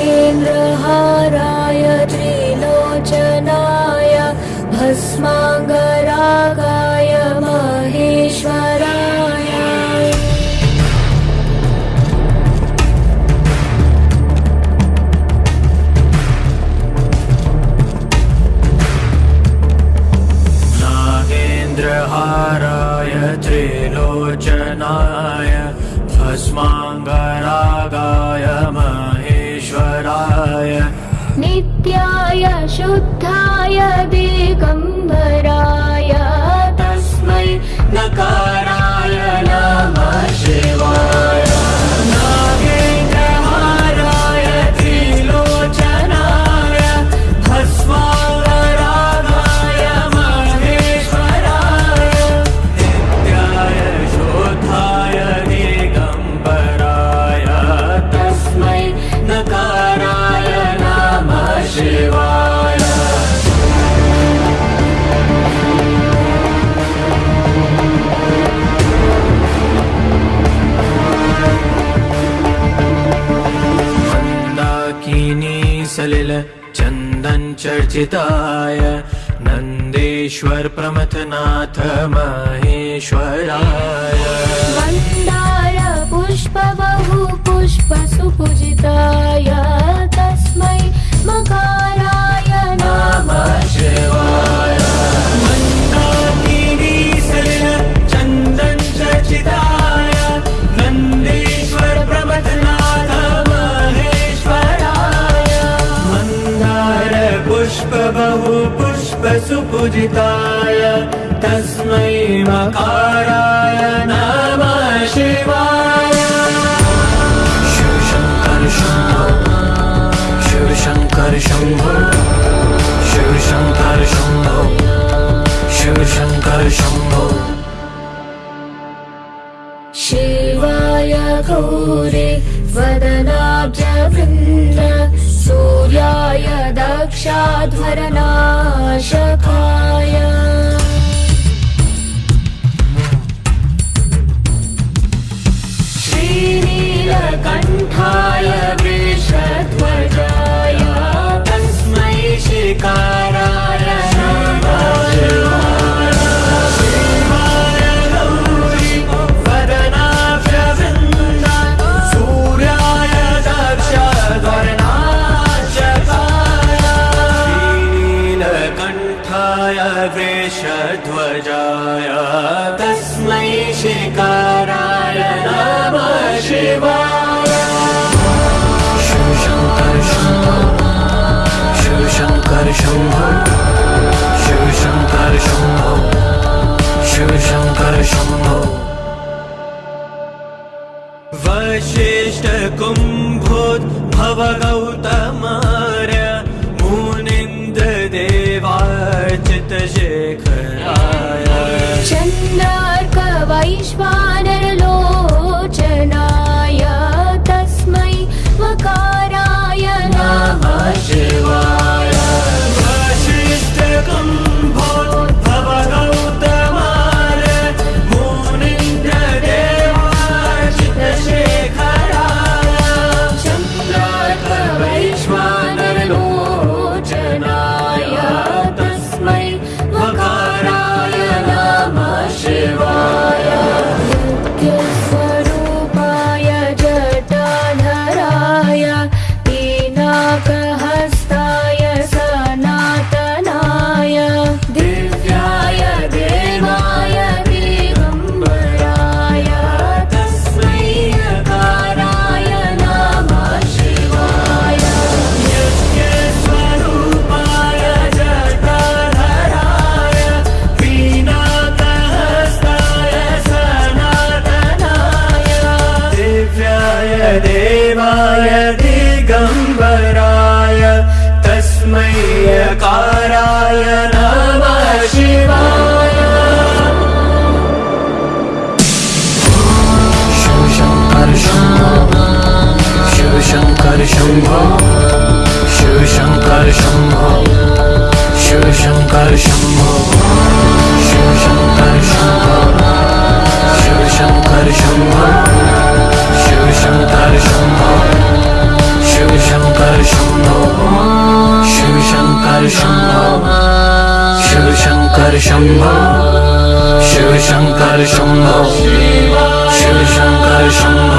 केन्द्रहाराय त्रिलोचनाय भस्माङ्गरागाय महेश्वराय। नागेन्द्रहाराय त्रिलोचनाय भस्माङ्गरागाय माय नित्याय शुद्धाय दिगम्बराय सलिल चन्दन चर्चिताय नन्देश्वर प्रमथनाथ महेश्वराय। मन्दार पुष्प बहु पुष्प सुपूजिताय तस्मै मकाराय बहु पुष्प सुपूजिताय तस्मै मकाराय नमः शिवाय। शिवशङ्कर शम्भो शिवशङ्कर शम्भो शिवशङ्कर शम्भो शिवशङ्कर शम्भो। शिवाय गौरे वदनाब्जवृन्द सूर्याय दक्षाध्वरनाशका। वृषध्वजाय तस्मै शिकाराय नमः शिवाय। शिवशङ्कर शम्भो। शिवशङ्कर शम्भो। शिवशङ्कर शम्भो। शिवशङ्कर शम्भो। वशिष्ठ चन्दर् कैश्वा देव Shambho Shiv Shankar Shambho Shiv Shankar Shambho